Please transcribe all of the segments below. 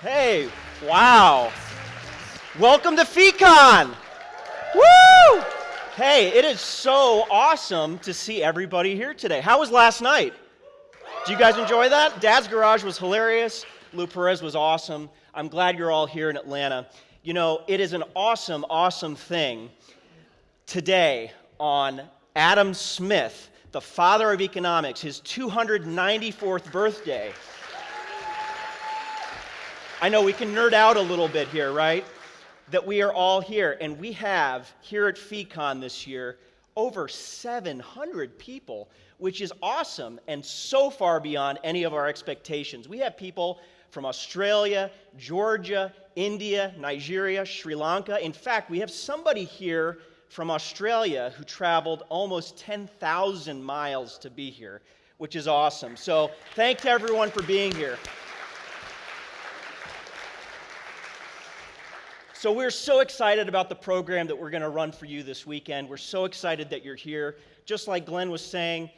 Hey, wow. Welcome to FEEcon. Woo! Hey, it is so awesome to see everybody here today. How was last night? Did you guys enjoy that? Dad's Garage was hilarious. Lou Perez was awesome. I'm glad you're all here in Atlanta. You know, it is an awesome, awesome thing today on Adam Smith, the father of economics, his 294th birthday. I know we can nerd out a little bit here, right? That we are all here, and we have here at FEEcon this year over 700 people, which is awesome and so far beyond any of our expectations. We have people from Australia, Georgia, India, Nigeria, Sri Lanka. In fact, we have somebody here from Australia who traveled almost 10,000 miles to be here, which is awesome. So, thank to everyone for being here. So, we're so excited about the program that we're going to run for you this weekend. We're so excited that you're here. Just like Glenn was saying,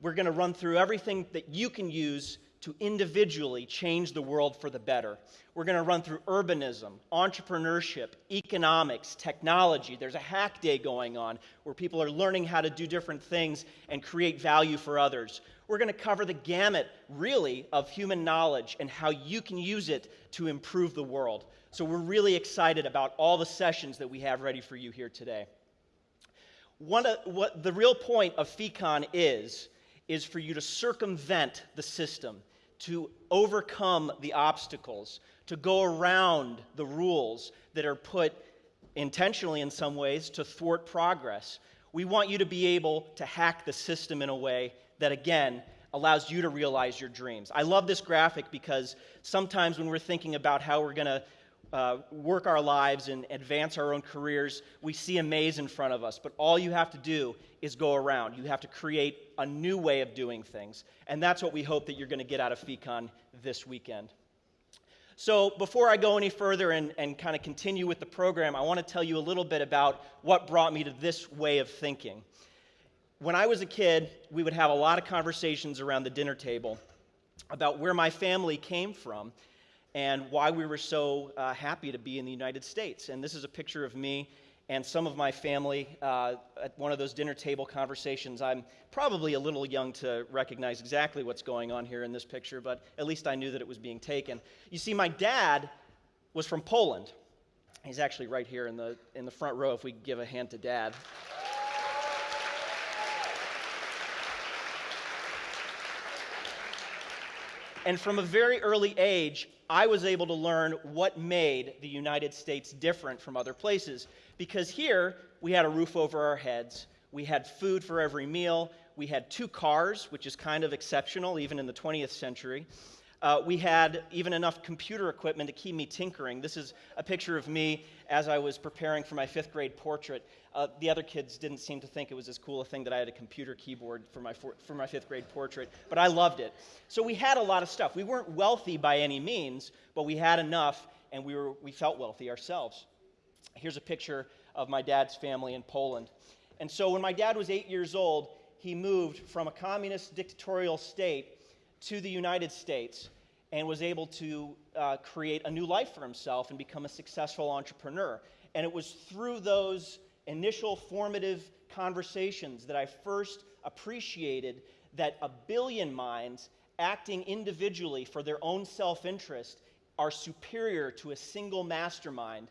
we're going to run through everything that you can use to individually change the world for the better. We're going to run through urbanism, entrepreneurship, economics, technology. There's a hack day going on where people are learning how to do different things and create value for others. We're going to cover the gamut, really, of human knowledge and how you can use it to improve the world. So we're really excited about all the sessions that we have ready for you here today. One of, what the real point of FEEcon is, is for you to circumvent the system to overcome the obstacles, to go around the rules that are put intentionally in some ways to thwart progress. We want you to be able to hack the system in a way that, again, allows you to realize your dreams. I love this graphic because sometimes when we're thinking about how we're going to uh, work our lives and advance our own careers, we see a maze in front of us. But all you have to do is go around. You have to create a new way of doing things. And that's what we hope that you're going to get out of FEEcon this weekend. So, before I go any further and, and kind of continue with the program, I want to tell you a little bit about what brought me to this way of thinking. When I was a kid, we would have a lot of conversations around the dinner table about where my family came from and why we were so uh, happy to be in the United States. And this is a picture of me and some of my family uh, at one of those dinner table conversations. I'm probably a little young to recognize exactly what's going on here in this picture, but at least I knew that it was being taken. You see, my dad was from Poland. He's actually right here in the, in the front row if we give a hand to dad. And from a very early age, I was able to learn what made the United States different from other places. Because here, we had a roof over our heads, we had food for every meal, we had two cars, which is kind of exceptional even in the 20th century. Uh, we had even enough computer equipment to keep me tinkering. This is a picture of me as I was preparing for my fifth grade portrait. Uh, the other kids didn't seem to think it was as cool a thing that I had a computer keyboard for my, for, for my fifth grade portrait, but I loved it. So we had a lot of stuff. We weren't wealthy by any means, but we had enough and we, were, we felt wealthy ourselves. Here's a picture of my dad's family in Poland. And so when my dad was eight years old, he moved from a communist dictatorial state to the United States and was able to uh, create a new life for himself and become a successful entrepreneur. And it was through those initial formative conversations that I first appreciated that a billion minds acting individually for their own self interest are superior to a single mastermind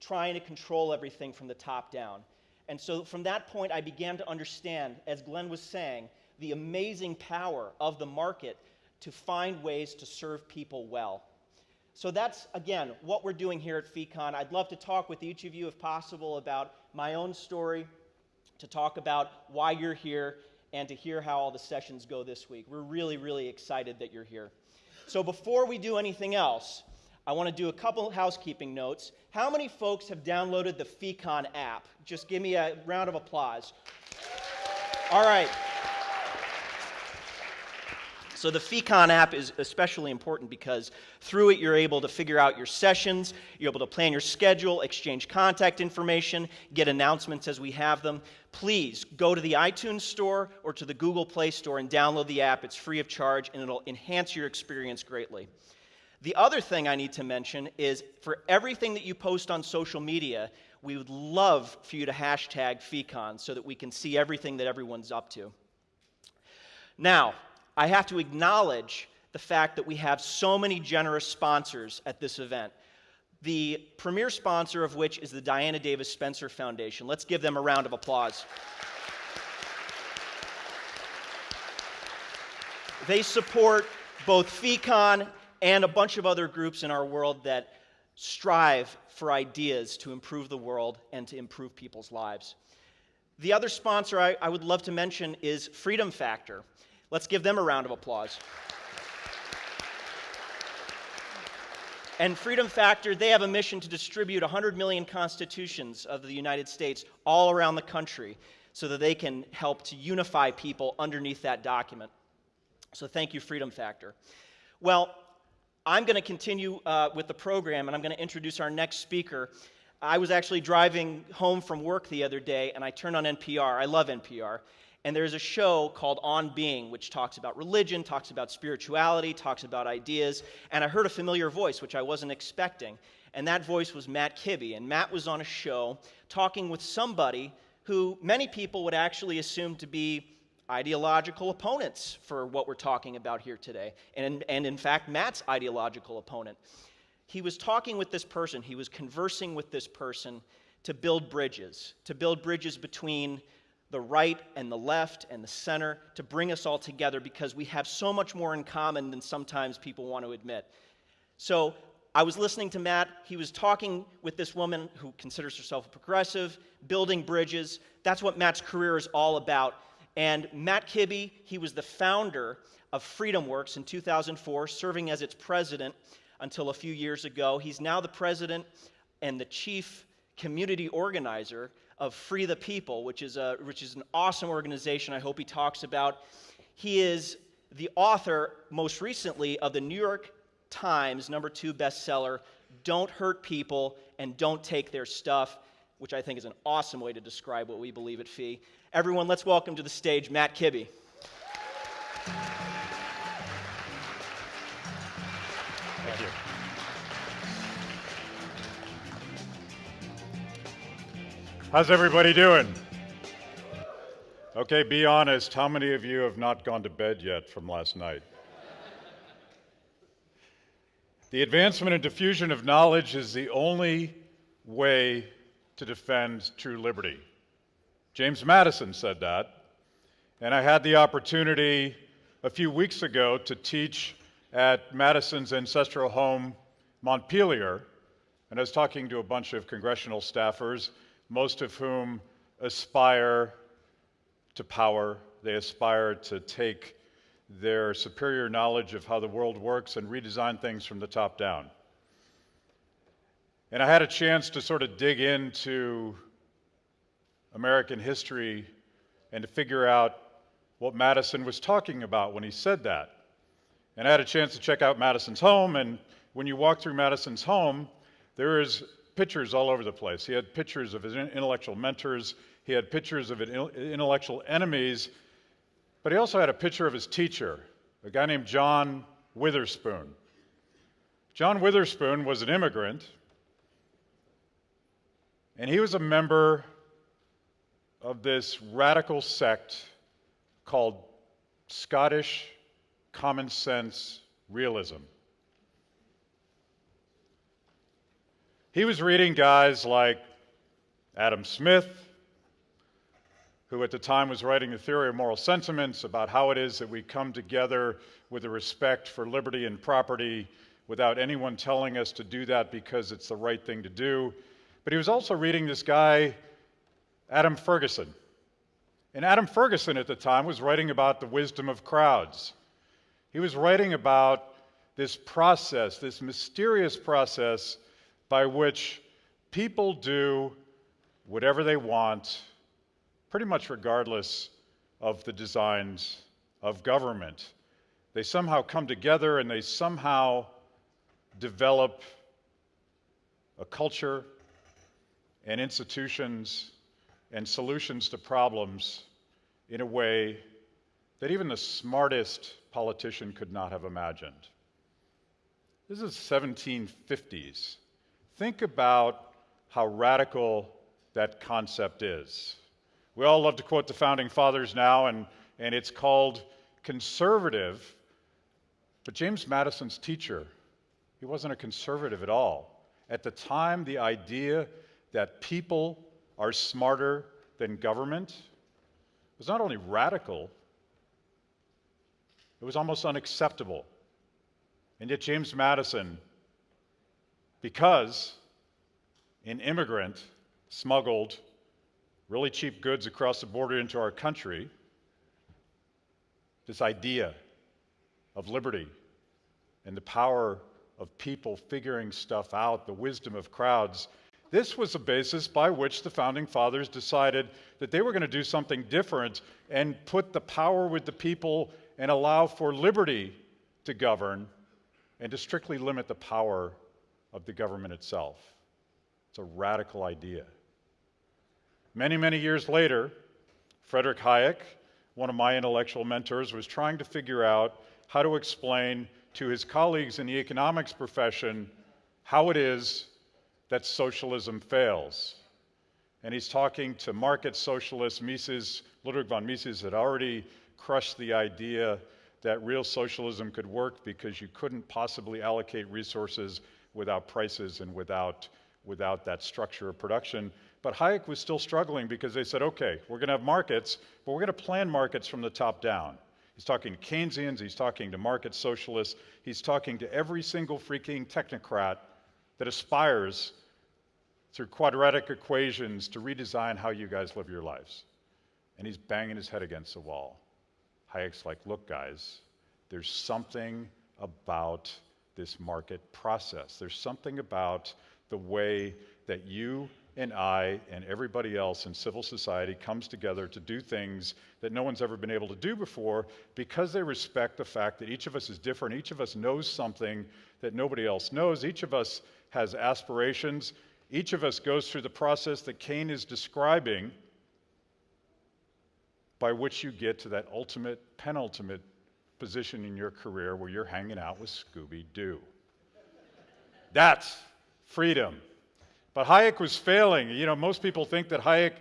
trying to control everything from the top down. And so from that point, I began to understand, as Glenn was saying, the amazing power of the market to find ways to serve people well. So that's, again, what we're doing here at FEEcon. I'd love to talk with each of you, if possible, about my own story, to talk about why you're here, and to hear how all the sessions go this week. We're really, really excited that you're here. So before we do anything else, I want to do a couple housekeeping notes. How many folks have downloaded the FEEcon app? Just give me a round of applause. All right. So the FEEcon app is especially important because through it you're able to figure out your sessions, you're able to plan your schedule, exchange contact information, get announcements as we have them. Please go to the iTunes store or to the Google Play Store and download the app. It's free of charge and it'll enhance your experience greatly. The other thing I need to mention is for everything that you post on social media, we would love for you to hashtag FEEcon so that we can see everything that everyone's up to. Now, I have to acknowledge the fact that we have so many generous sponsors at this event. The premier sponsor of which is the Diana Davis Spencer Foundation. Let's give them a round of applause. They support both FEEcon and a bunch of other groups in our world that strive for ideas to improve the world and to improve people's lives. The other sponsor I, I would love to mention is Freedom Factor. Let's give them a round of applause. And Freedom Factor, they have a mission to distribute 100 million constitutions of the United States all around the country so that they can help to unify people underneath that document. So thank you, Freedom Factor. Well, I'm going to continue uh, with the program and I'm going to introduce our next speaker. I was actually driving home from work the other day and I turned on NPR. I love NPR. And there's a show called On Being, which talks about religion, talks about spirituality, talks about ideas. And I heard a familiar voice, which I wasn't expecting. And that voice was Matt Kibbe. And Matt was on a show talking with somebody who many people would actually assume to be ideological opponents for what we're talking about here today. And, and in fact, Matt's ideological opponent. He was talking with this person, he was conversing with this person to build bridges, to build bridges between the right and the left and the center, to bring us all together because we have so much more in common than sometimes people want to admit. So I was listening to Matt. He was talking with this woman who considers herself a progressive, building bridges. That's what Matt's career is all about. And Matt Kibbe, he was the founder of FreedomWorks in 2004, serving as its president until a few years ago. He's now the president and the chief community organizer of Free the People, which is, a, which is an awesome organization I hope he talks about. He is the author, most recently, of the New York Times number two bestseller, Don't Hurt People and Don't Take Their Stuff, which I think is an awesome way to describe what we believe at FEE. Everyone, let's welcome to the stage Matt Kibbe. How's everybody doing? Okay, be honest. How many of you have not gone to bed yet from last night? The advancement and diffusion of knowledge is the only way to defend true liberty. James Madison said that. And I had the opportunity a few weeks ago to teach at Madison's ancestral home, Montpelier. And I was talking to a bunch of congressional staffers, most of whom aspire to power. They aspire to take their superior knowledge of how the world works and redesign things from the top down. And I had a chance to sort of dig into American history and to figure out what Madison was talking about when he said that. And I had a chance to check out Madison's home, and when you walk through Madison's home, there is pictures all over the place. He had pictures of his intellectual mentors, he had pictures of his intellectual enemies, but he also had a picture of his teacher, a guy named John Witherspoon. John Witherspoon was an immigrant, and he was a member of this radical sect called Scottish Common Sense Realism. He was reading guys like Adam Smith, who at the time was writing the theory of moral sentiments about how it is that we come together with a respect for liberty and property without anyone telling us to do that because it's the right thing to do. But he was also reading this guy Adam Ferguson. And Adam Ferguson at the time was writing about the wisdom of crowds. He was writing about this process, this mysterious process by which people do whatever they want, pretty much regardless of the designs of government. They somehow come together and they somehow develop a culture and institutions and solutions to problems in a way that even the smartest politician could not have imagined. This is 1750s. Think about how radical that concept is. We all love to quote the founding fathers now, and, and it's called conservative. But James Madison's teacher, he wasn't a conservative at all. At the time, the idea that people are smarter than government was not only radical, it was almost unacceptable. And yet, James Madison, because an immigrant smuggled really cheap goods across the border into our country, this idea of liberty and the power of people figuring stuff out, the wisdom of crowds, this was the basis by which the founding fathers decided that they were going to do something different and put the power with the people and allow for liberty to govern and to strictly limit the power of the government itself. It's a radical idea. Many, many years later, Frederick Hayek, one of my intellectual mentors, was trying to figure out how to explain to his colleagues in the economics profession how it is that socialism fails. And he's talking to market socialists. Mises, Ludwig von Mises had already crushed the idea that real socialism could work because you couldn't possibly allocate resources without prices and without, without that structure of production. But Hayek was still struggling because they said, okay, we're going to have markets, but we're going to plan markets from the top down. He's talking to Keynesians, he's talking to market socialists, he's talking to every single freaking technocrat that aspires through quadratic equations to redesign how you guys live your lives. And he's banging his head against the wall. Hayek's like, look, guys, there's something about this market process. There's something about the way that you and I and everybody else in civil society comes together to do things that no one's ever been able to do before because they respect the fact that each of us is different. Each of us knows something that nobody else knows. Each of us has aspirations. Each of us goes through the process that Kane is describing by which you get to that ultimate, penultimate position in your career where you're hanging out with Scooby Doo. That's freedom. But Hayek was failing. You know, most people think that Hayek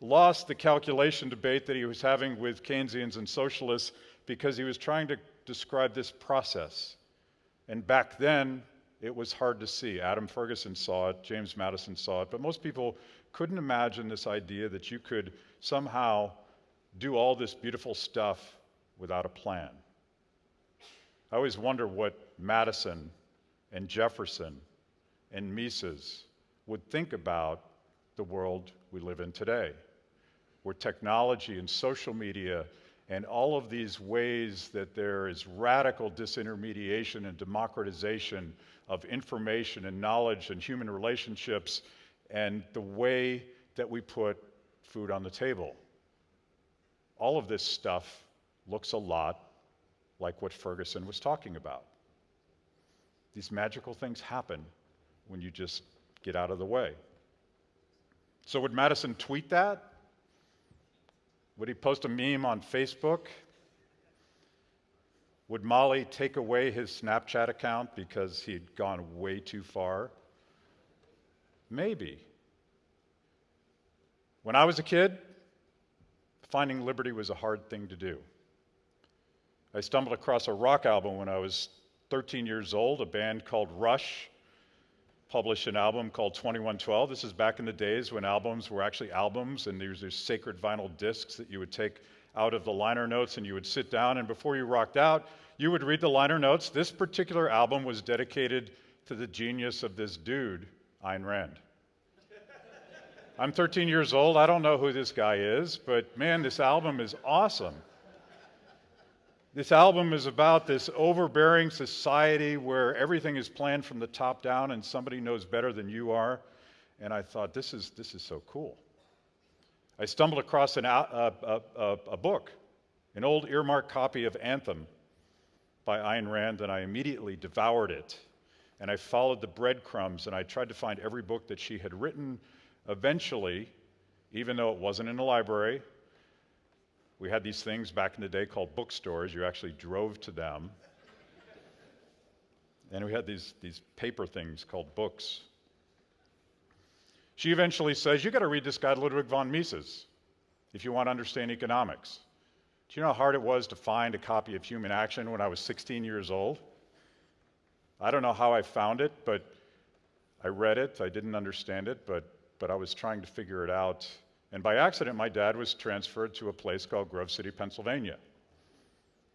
lost the calculation debate that he was having with Keynesians and socialists because he was trying to describe this process. And back then, it was hard to see. Adam Ferguson saw it, James Madison saw it, but most people couldn't imagine this idea that you could somehow do all this beautiful stuff without a plan. I always wonder what Madison and Jefferson and Mises would think about the world we live in today, where technology and social media and all of these ways that there is radical disintermediation and democratization of information and knowledge and human relationships and the way that we put food on the table. All of this stuff looks a lot like what Ferguson was talking about. These magical things happen when you just get out of the way. So, would Madison tweet that? Would he post a meme on Facebook? Would Molly take away his Snapchat account because he'd gone way too far? Maybe. When I was a kid, finding liberty was a hard thing to do. I stumbled across a rock album when I was 13 years old, a band called Rush published an album called 2112. This is back in the days when albums were actually albums, and these sacred vinyl discs that you would take out of the liner notes and you would sit down, and before you rocked out, you would read the liner notes. This particular album was dedicated to the genius of this dude, Ayn Rand. I'm 13 years old. I don't know who this guy is, but man, this album is awesome. This album is about this overbearing society where everything is planned from the top down and somebody knows better than you are. And I thought, this is, this is so cool. I stumbled across an, a, a, book, an old earmarked copy of Anthem by Ayn Rand, and I immediately devoured it. And I followed the breadcrumbs and I tried to find every book that she had written. Eventually, even though it wasn't in a library, we had these things back in the day called bookstores. You actually drove to them. and we had these, these paper things called books. She eventually says, You got to read this guy, Ludwig von Mises, if you want to understand economics. Do you know how hard it was to find a copy of Human Action when I was 16 years old? I don't know how I found it, but I read it. I didn't understand it, but, but I was trying to figure it out. And by accident, my dad was transferred to a place called Grove City, Pennsylvania.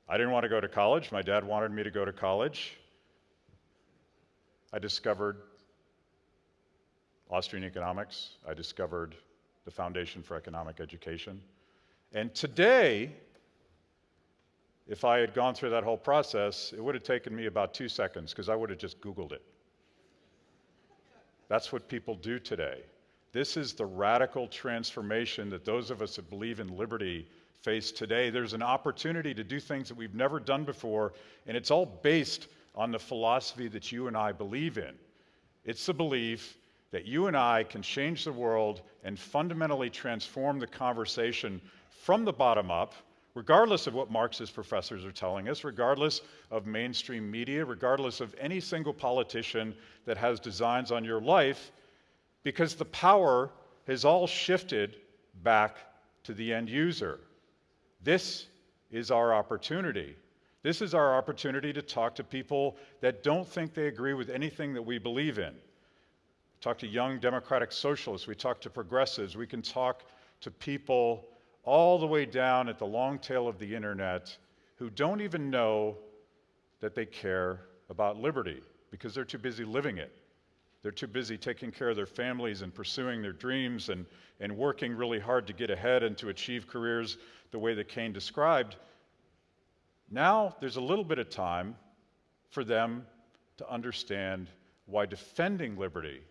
I didn't want to go to college. My dad wanted me to go to college. I discovered Austrian economics. I discovered the Foundation for Economic Education. And today, if I had gone through that whole process, it would have taken me about two seconds because I would have just Googled it. That's what people do today. This is the radical transformation that those of us that believe in liberty face today. There's an opportunity to do things that we've never done before, and it's all based on the philosophy that you and I believe in. It's the belief that you and I can change the world and fundamentally transform the conversation from the bottom up, regardless of what Marxist professors are telling us, regardless of mainstream media, regardless of any single politician that has designs on your life, because the power has all shifted back to the end user. This is our opportunity. This is our opportunity to talk to people that don't think they agree with anything that we believe in. Talk to young democratic socialists, we talk to progressives, we can talk to people all the way down at the long tail of the internet who don't even know that they care about liberty because they're too busy living it. They're too busy taking care of their families and pursuing their dreams and, and working really hard to get ahead and to achieve careers the way that Kane described. Now there's a little bit of time for them to understand why defending liberty,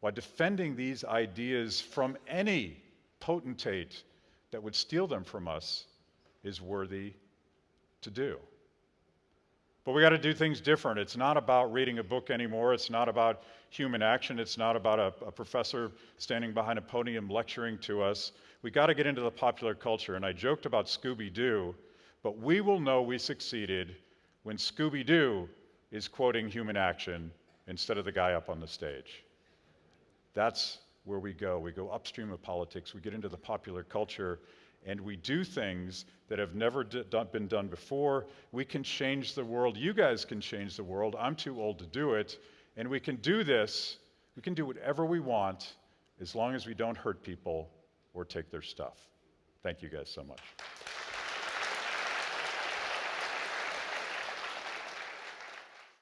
why defending these ideas from any potentate that would steal them from us is worthy to do. But we got to do things different. It's not about reading a book anymore. It's not about human action. It's not about a, a professor standing behind a podium lecturing to us. We got to get into the popular culture. And I joked about Scooby Doo, but we will know we succeeded when Scooby Doo is quoting human action instead of the guy up on the stage. That's where we go. We go upstream of politics, we get into the popular culture, and we do things that have never been done before. We can change the world. You guys can change the world. I'm too old to do it. And we can do this, we can do whatever we want as long as we don't hurt people or take their stuff. Thank you guys so much.